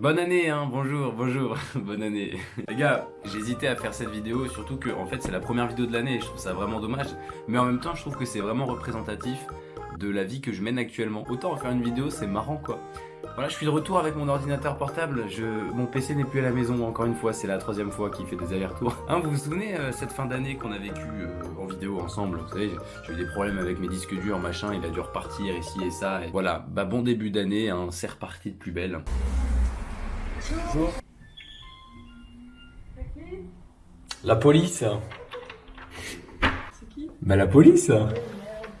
Bonne année, hein, bonjour, bonjour, bonne année. Les gars, j'hésitais à faire cette vidéo, surtout que en fait c'est la première vidéo de l'année, je trouve ça vraiment dommage. Mais en même temps, je trouve que c'est vraiment représentatif de la vie que je mène actuellement. Autant en faire une vidéo, c'est marrant quoi. Voilà, je suis de retour avec mon ordinateur portable. Mon PC n'est plus à la maison, encore une fois, c'est la troisième fois qu'il fait des allers-retours. Hein, vous vous souvenez euh, cette fin d'année qu'on a vécu euh, en vidéo ensemble Vous savez, j'ai eu des problèmes avec mes disques durs, machin, il a dû repartir ici et ça. Et voilà, bah bon début d'année, hein, c'est reparti de plus belle. Bonjour. La police. C'est qui? Bah la police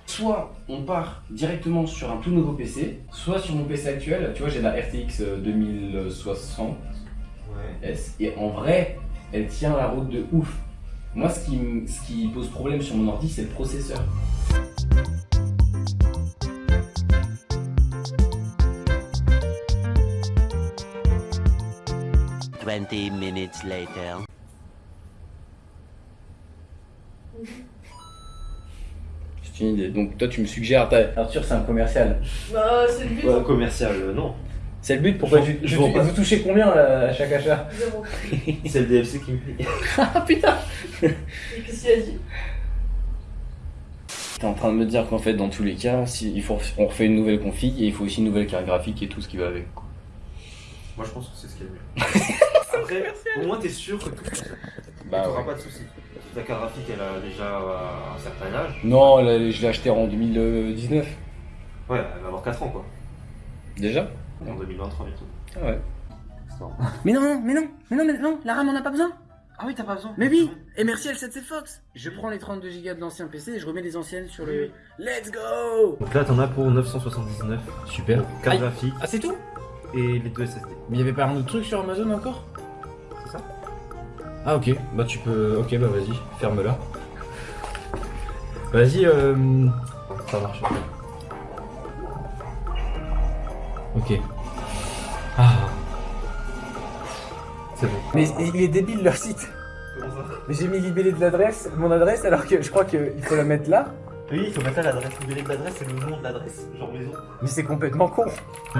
Soit on part directement sur un tout nouveau PC, soit sur mon PC actuel, tu vois j'ai la RTX 2060 S, et en vrai, elle tient la route de ouf. Moi ce qui, ce qui pose problème sur mon ordi, c'est le processeur. Twenty minutes later. C'est une idée. Donc toi tu me suggères, Arthur c'est un commercial. Bah, c'est le but. Ouais, commercial, euh, non. C'est le but, pourquoi Je- tu, je pas. vous touchez combien là, à chaque achat Zéro. C'est le DLC qui me paye. Ah putain Et qu'est-ce qu'il a dit? T'es en train de me dire qu'en fait dans tous les cas, si, il faut, on refait une nouvelle config et il faut aussi une nouvelle carte graphique et tout ce qui va avec. quoi. Moi, je pense que c'est ce qu'il y a de mieux. Après, au moins, t'es sûr que tout. Bah T'auras ouais. pas de soucis. Ta carte graphique, elle a déjà un certain âge. Non, là, je l'ai acheté en 2019. Ouais, elle va avoir 4 ans, quoi. Déjà En 2023, bientôt. Ah ouais. Mais non, non, mais non, mais non, mais non, la RAM on a pas besoin. Ah oui, t'as pas besoin. Mais oui, et merci L7C Fox. Je prends les 32 Go de l'ancien PC et je remets les anciennes sur le. Let's go Donc là, t'en as pour 979. Super. Carte graphique Ah, c'est tout? Et les deux SSD. Mais y avait pas un autre truc sur Amazon encore? C'est ça Ah, ok, bah tu peux. Ok, bah vas-y, ferme-la. Vas-y, euh. Ça marche. Ok. Ah. C'est bon. Mais il est débile leur site. Comment ça Mais j'ai mis libellé de l'adresse, mon adresse, alors que je crois qu'il faut la mettre là. Oui, il faut mettre là l'adresse. Le de l'adresse, c'est le nom de l'adresse, genre maison. Mais c'est complètement con.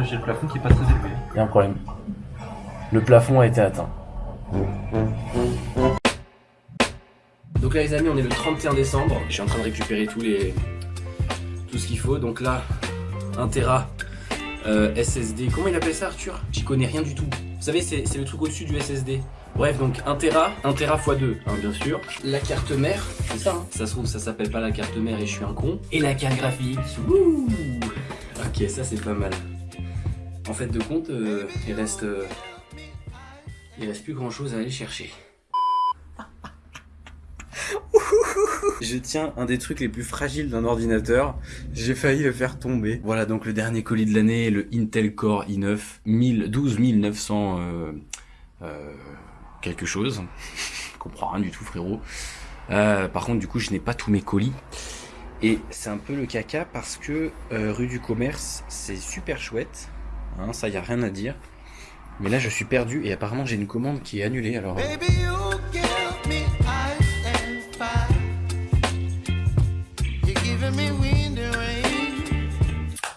J'ai le plafond qui est pas très élevé. Il y a un problème. Le plafond a été atteint. Donc là les amis, on est le 31 décembre. Je suis en train de récupérer tous les tout ce qu'il faut. Donc là, 1 Tera euh, SSD. Comment il appelle ça Arthur? J'y connais rien du tout. Vous savez, c'est le truc au-dessus du SSD. Bref, donc 1 Tera, 1 Tera x 2, hein, bien sûr. La carte mère, c'est ça. hein? Ça se trouve, ça s'appelle pas la carte mère et je suis un con. Et la carte graphique. Wouh ok, ça c'est pas mal. En fait, de compte, euh, il reste. euh, il reste plus grand chose à aller chercher. Je tiens un des trucs les plus fragiles d'un ordinateur. J'ai failli le faire tomber. Voilà donc le dernier colis de l'année, le Intel Core i9 1000 12900 euh, euh, quelque chose. Je comprends rien du tout frérot. Euh, par contre du coup je n'ai pas tous mes colis. Et c'est un peu le caca parce que euh, rue du commerce c'est super chouette. Hein, ça y a rien à dire. Mais là je suis perdu et apparemment j'ai une commande qui est annulée alors. euh.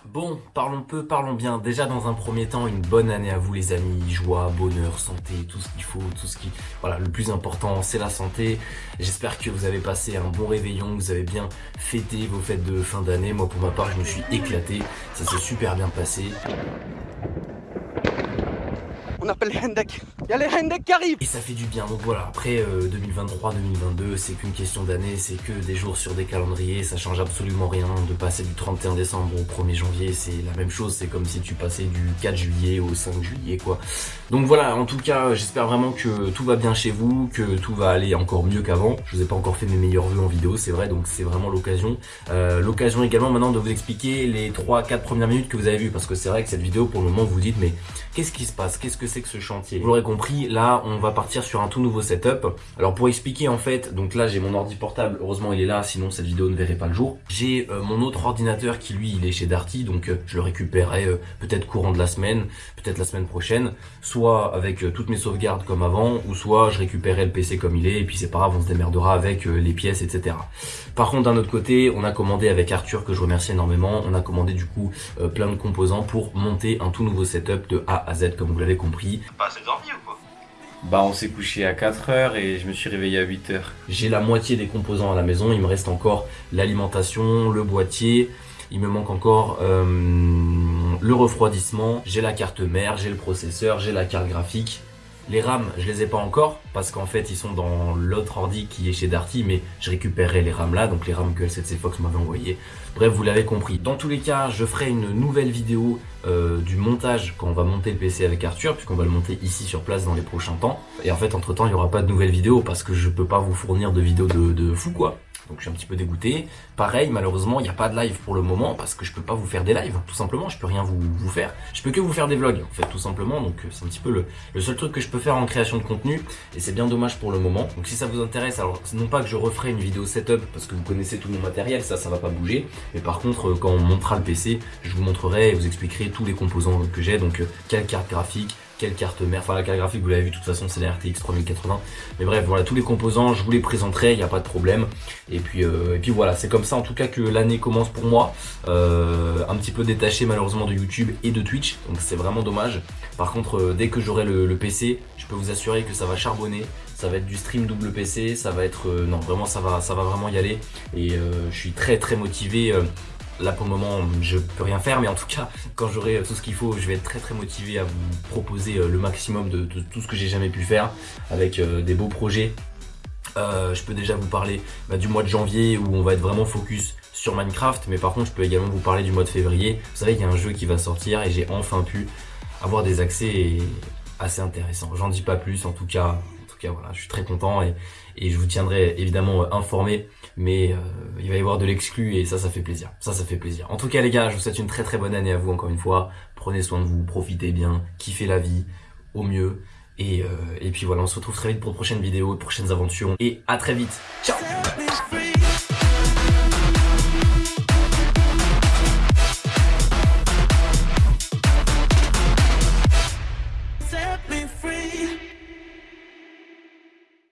Bon, parlons peu, parlons bien. Déjà dans un premier temps, une bonne année à vous les amis. Joie, bonheur, santé, tout ce qu'il faut, tout ce qui... Voilà, le plus important, c'est la santé. J'espère que vous avez passé un bon réveillon, que vous avez bien fêté vos fêtes de fin d'année. Moi, pour ma part, je me suis éclaté. Ça s'est super bien passé. On appelle Hendek. Y'a les Hendek qui arrivent. Et ça fait du bien. Donc voilà, après 2023-2022, c'est qu'une question d'année, c'est que des jours sur des calendriers, ça change absolument rien. De passer du 31 décembre au 1er janvier, c'est la même chose. C'est comme si tu passais du 4 juillet au 5 juillet, quoi. Donc voilà, en tout cas, j'espère vraiment que tout va bien chez vous, que tout va aller encore mieux qu'avant. Je vous ai pas encore fait mes meilleurs vœux en vidéo, c'est vrai, donc c'est vraiment l'occasion. Euh, l'occasion également maintenant de vous expliquer les 3-4 premières minutes que vous avez vues, parce que c'est vrai que cette vidéo, pour le moment, vous dites, mais qu'est-ce qui se passe? Qu'est-ce que que ce chantier Vous l'aurez compris compris, là on va partir sur un tout nouveau setup. Alors pour expliquer en fait, donc là j'ai mon ordi portable, heureusement il est là, sinon cette vidéo ne verrait pas le jour. J'ai euh, mon autre ordinateur qui lui il est chez Darty, donc euh, je le récupérerai euh, peut-être courant de la semaine, peut-être la semaine prochaine, soit avec toutes mes sauvegardes comme avant, ou soit je récupérerai le PC comme il est, et puis c'est pas grave, on se démerdera avec les pièces, etc. Par contre d'un autre côté, on a commandé avec Arthur, que je remercie énormément, on a commandé du coup plein de composants pour monter un tout nouveau setup de A à Z comme vous l'avez compris. Pas assez dormi ou quoi Bah on s'est couché à 4h et je me suis réveillé à 8h. J'ai la moitié des composants à la maison, il me reste encore l'alimentation, le boîtier, il me manque encore euh, le refroidissement, j'ai la carte mère, j'ai le processeur, j'ai la carte graphique. Les RAM, je les ai pas encore parce qu'en fait ils sont dans l'autre ordi qui est chez Darty mais je récupérerai les RAM là, donc les RAM que L7C Fox m'avait envoyé. Bref, vous l'avez compris. Dans tous les cas, je ferai une nouvelle vidéo euh, du montage quand on va monter le PC avec Arthur puisqu'on va le monter ici sur place dans les prochains temps. Et en fait, entre temps, il n'y aura pas de nouvelles vidéos parce que je peux pas vous fournir de vidéos de, de fou quoi. Donc je suis un petit peu dégoûté. Pareil, malheureusement, il n'y a pas de live pour le moment parce que je peux pas vous faire des lives, tout simplement. Je peux rien vous, faire. Je peux que vous faire des vlogs, en fait, tout simplement. Donc euh, c'est un petit peu le, seul truc que je peux faire en création de contenu. Et c'est bien dommage pour le moment. Donc si ça vous intéresse, alors non pas que je referai une vidéo setup parce que vous connaissez tout mon matériel, ça, ça va pas bouger. Mais par contre, euh, quand on montera le PC, je vous montrerai et vous expliquerai tous les composants que j'ai. Donc euh, quelle carte graphique, quelle carte mère, enfin la carte graphique vous l'avez vu de toute façon c'est la RTX 3080 mais bref voilà tous les composants je vous les présenterai il n'y a pas de problème. Et puis euh, puis voilà c'est comme ça en tout cas que l'année commence pour moi. Euh, un petit peu détaché malheureusement de YouTube et de Twitch. Donc c'est vraiment dommage. Par contre euh, dès que j'aurai le, PC je peux vous assurer que ça va charbonner. Ça va être du stream double PC, ça va être... non, vraiment, ça va, ça va vraiment y aller. Et je suis très très motivé. Là pour le moment je peux rien faire mais en tout cas quand j'aurai tout ce qu'il faut je vais être très très motivé à vous proposer euh, le maximum de, tout ce que j'ai jamais pu faire avec euh, des beaux projets. Euh, je peux déjà vous parler bah, du mois de janvier où on va être vraiment focus sur Minecraft mais par contre je peux également vous parler du mois de février. Vous savez il y a un jeu qui va sortir et j'ai enfin pu avoir des accès assez intéressants. J'en dis pas plus en tout cas voilà, je suis très content et, je vous tiendrai évidemment euh, informé, mais euh, il va y avoir de l'exclu et ça, ça fait plaisir. Ça, ça fait plaisir. En tout cas, les gars, je vous souhaite une très très bonne année à vous encore une fois. Prenez soin de vous, profitez bien, kiffez la vie au mieux. Et, euh, et puis voilà, on se retrouve très vite pour de prochaines vidéos, de prochaines aventures. Et à très vite. Ciao